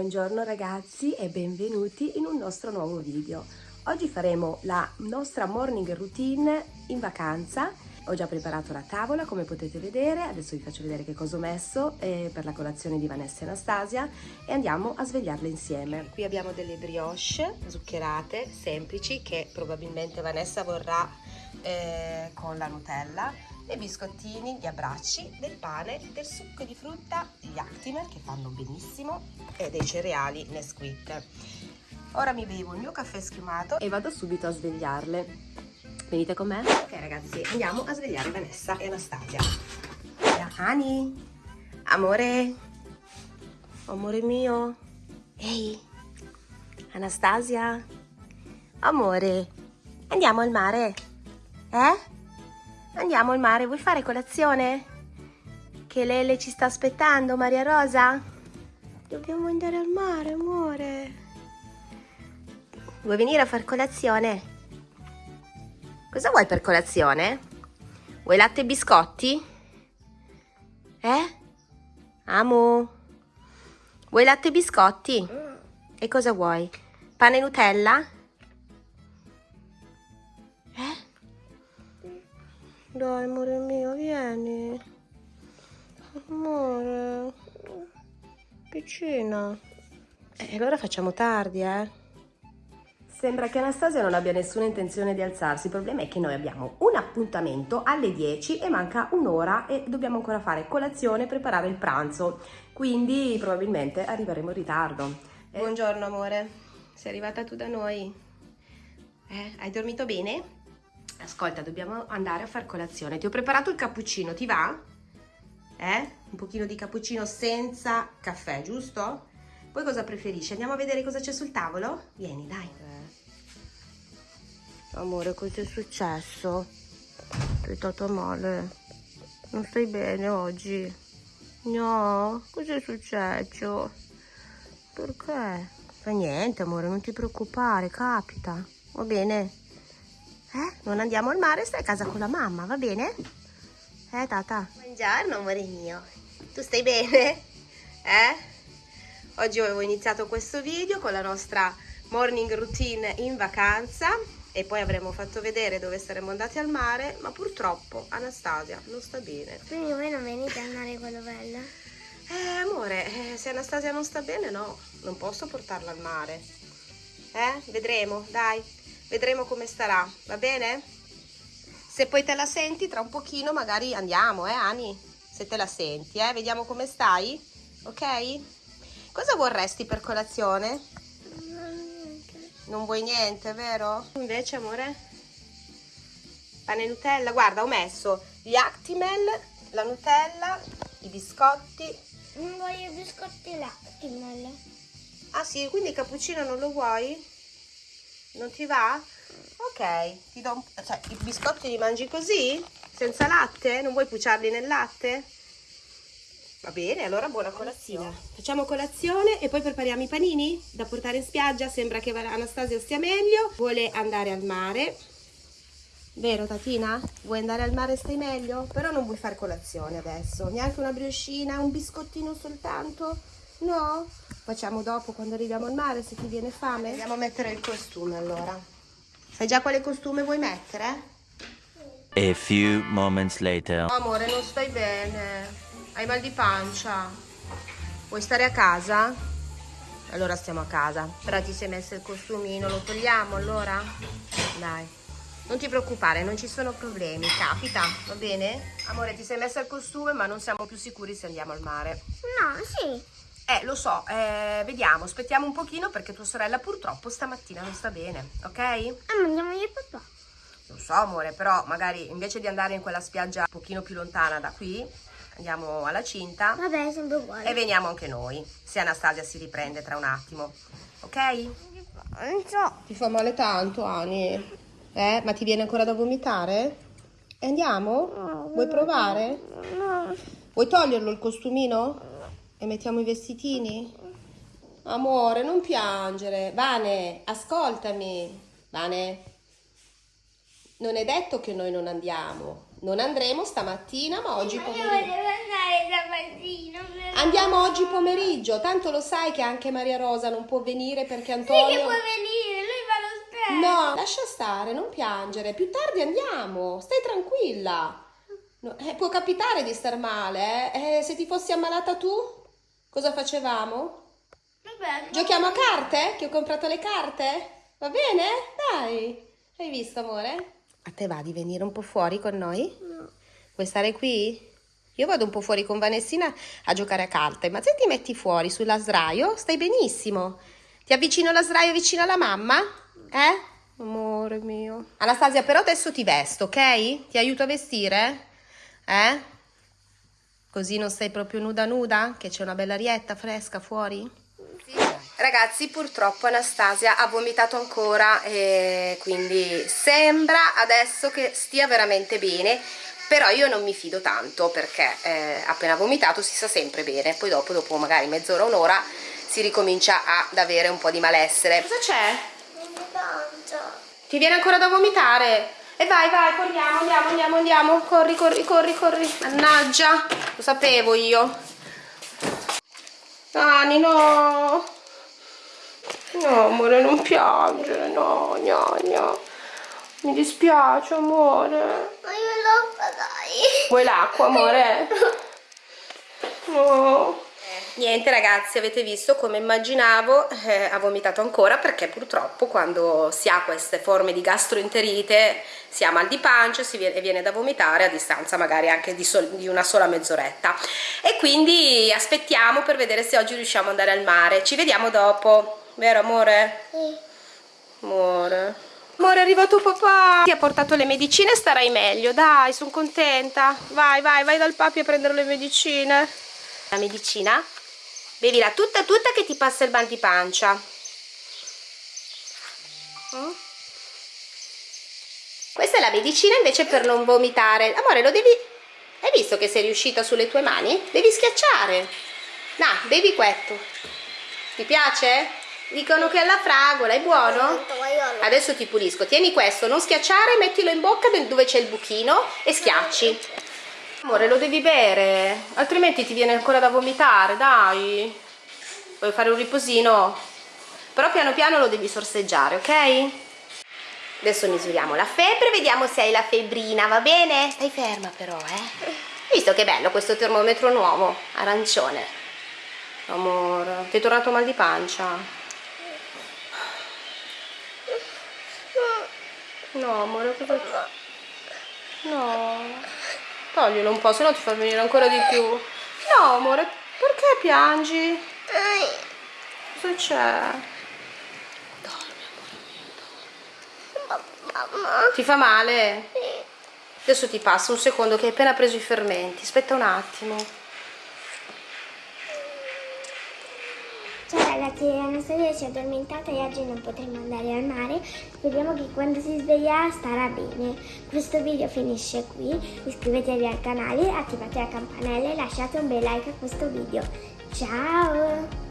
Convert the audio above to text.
Buongiorno ragazzi e benvenuti in un nostro nuovo video. Oggi faremo la nostra morning routine in vacanza. Ho già preparato la tavola come potete vedere, adesso vi faccio vedere che cosa ho messo eh, per la colazione di Vanessa e Anastasia e andiamo a svegliarle insieme. Qui abbiamo delle brioche zuccherate, semplici, che probabilmente Vanessa vorrà eh, con la Nutella dei biscottini, gli abbracci, del pane, del succo di frutta, gli Actimel che fanno benissimo e dei cereali Nesquik. Ora mi bevo il mio caffè schiumato e vado subito a svegliarle. Venite con me? Ok ragazzi, andiamo a svegliare Vanessa e Anastasia. Ani, amore, amore mio, ehi, Anastasia, amore, andiamo al mare, eh? Andiamo al mare, vuoi fare colazione? Che Lele ci sta aspettando, Maria Rosa? Dobbiamo andare al mare, amore. Vuoi venire a far colazione? Cosa vuoi per colazione? Vuoi latte e biscotti? Eh? Amo. Vuoi latte e biscotti? E cosa vuoi? Pane e Nutella? Dai, amore mio, vieni. Amore. Piccina. E eh, allora facciamo tardi, eh? Sembra che Anastasia non abbia nessuna intenzione di alzarsi, il problema è che noi abbiamo un appuntamento alle 10 e manca un'ora e dobbiamo ancora fare colazione e preparare il pranzo, quindi probabilmente arriveremo in ritardo. Eh, buongiorno amore, sei arrivata tu da noi? Eh, hai dormito bene? Ascolta, dobbiamo andare a far colazione. Ti ho preparato il cappuccino, ti va? Eh? Un pochino di cappuccino senza caffè, giusto? Poi cosa preferisci? Andiamo a vedere cosa c'è sul tavolo? Vieni, dai. Amore, cosa è successo? Sei stato male? Non stai bene oggi? No? Cosa è successo? Perché? Fa niente, amore, non ti preoccupare, capita. Va bene? Eh? Non andiamo al mare, stai a casa con la mamma, va bene? Eh, tata? Buongiorno, amore mio. Tu stai bene? Eh? Oggi avevo iniziato questo video con la nostra morning routine in vacanza e poi avremmo fatto vedere dove saremmo andati al mare, ma purtroppo Anastasia non sta bene. Quindi voi non venite al mare quello bello? Eh, amore, eh, se Anastasia non sta bene, no, non posso portarla al mare. Eh, vedremo, dai. Vedremo come starà, va bene? Se poi te la senti, tra un pochino magari andiamo, eh Ani? Se te la senti, eh? Vediamo come stai, ok? Cosa vorresti per colazione? Non vuoi niente, vero? Invece, amore? Pane e Nutella? Guarda, ho messo gli Actimel, la Nutella, i biscotti. Non voglio i biscotti l'Actimel. Ah sì, quindi il cappuccino non lo vuoi? Non ti va? Ok, ti do un... cioè i biscotti li mangi così? Senza latte? Non vuoi puciarli nel latte? Va bene, allora buona colazione. Facciamo colazione e poi prepariamo i panini da portare in spiaggia. Sembra che Anastasia stia meglio. Vuole andare al mare. Vero Tatina? Vuoi andare al mare e stai meglio? Però non vuoi fare colazione adesso. Neanche una brioscina, un biscottino soltanto? No? Facciamo dopo quando arriviamo al mare se ti viene fame? Andiamo a mettere il costume allora. Sai già quale costume vuoi mettere? A few moments later. Oh, amore, non stai bene. Hai mal di pancia. Vuoi stare a casa? Allora stiamo a casa. Però ti sei messo il costumino, lo togliamo allora? Dai. Non ti preoccupare, non ci sono problemi, capita, va bene? Amore, ti sei messo il costume ma non siamo più sicuri se andiamo al mare. No, sì. Eh, lo so, eh, vediamo, aspettiamo un pochino perché tua sorella purtroppo stamattina non sta bene, ok? Ah, ma andiamo io e papà. Lo so, amore, però magari invece di andare in quella spiaggia un pochino più lontana da qui, andiamo alla cinta. Vabbè, sempre uguale. E veniamo anche noi, se Anastasia si riprende tra un attimo, ok? Non so. Ti fa male tanto, Ani? Eh, ma ti viene ancora da vomitare? E andiamo? No, Vuoi provare? No. Vuoi toglierlo il costumino? E mettiamo i vestitini? Amore, non piangere. Vane, ascoltami. Vane, non è detto che noi non andiamo. Non andremo stamattina, ma oggi pomeriggio. Io volevo andare per- Andiamo oggi pomeriggio, tanto lo sai che anche Maria Rosa non può venire perché Sì Antonio... che puoi venire, lui va allo specchio. No, lascia stare, non piangere. Più tardi andiamo, stai tranquilla. No, eh, può capitare di star male, eh? Eh, Se ti fossi ammalata tu, cosa facevamo? Vabbè, Giochiamo a carte? Che ho comprato le carte? Va bene? Dai. Hai visto, amore? A te va di venire un po' fuori con noi? Vuoi stare qui? Io vado un po' fuori con Vanessina a giocare a carte, ma se ti metti fuori sulla sdraio, stai benissimo. Ti avvicino la sdraio vicino alla mamma? Eh? Amore mio. Anastasia, però adesso ti vesto, ok? Ti aiuto a vestire? Eh? Così non sei proprio nuda nuda? Che c'è una bella arietta fresca fuori? Ragazzi, purtroppo Anastasia ha vomitato ancora e quindi sembra adesso che stia veramente bene, però io non mi fido tanto perché eh, appena vomitato si sta sempre bene, poi dopo, dopo magari mezz'ora, un'ora si ricomincia ad avere un po' di malessere. Cosa c'è? non mi tanto. Ti viene ancora da vomitare? E vai, vai, corriamo, andiamo, andiamo, andiamo. Corri, corri, corri, corri. Mannaggia, lo sapevo io. Dani, no. No, amore, non piangere, no, no, no. Mi dispiace, amore. Ma io l'acqua dai. Vuoi l'acqua, amore? No. Niente ragazzi, avete visto come immaginavo, eh, ha vomitato ancora perché purtroppo quando si ha queste forme di gastroenterite si ha mal di pancia si viene, e viene da vomitare a distanza magari anche di, sol- di una sola mezz'oretta e quindi aspettiamo per vedere se oggi riusciamo ad andare al mare. Ci vediamo dopo, vero amore? Sì. Amore. Amore, è arrivato papà. Ti ha portato le medicine, starai meglio. Dai, sono contenta. Vai, vai, vai dal papi a prendere le medicine. La medicina? Bevila tutta tutta che ti passa il mal di pancia. Mm? Questa è la medicina invece per non vomitare. Amore, lo devi... Hai visto che sei riuscita sulle tue mani? Devi schiacciare. No, bevi questo. Ti piace? Dicono che è alla fragola, è buono? Adesso ti pulisco. Tieni questo, non schiacciare, mettilo in bocca dove c'è il buchino e schiacci. Amore, lo devi bere, altrimenti ti viene ancora da vomitare, dai. Vuoi fare un riposino? Però piano piano lo devi sorseggiare, ok? Adesso misuriamo la febbre, vediamo se hai la febbrina, va bene? Stai ferma però, eh? Visto che bello questo termometro nuovo, arancione. Amore, ti è tornato mal di pancia? No, amore, cosa? No. Toglilo un po', se no ti fa venire ancora di più. No, amore, perché piangi? Cosa c'è? Mamma. Ti fa male? Adesso ti passa un secondo che hai appena preso i fermenti. Aspetta un attimo. Ciao ragazzi, Anastasia si è addormentata e oggi non potremo andare al mare. Speriamo che quando si sveglierà starà bene. Questo video finisce qui. Iscrivetevi al canale, attivate la campanella e lasciate un bel like a questo video. Ciao!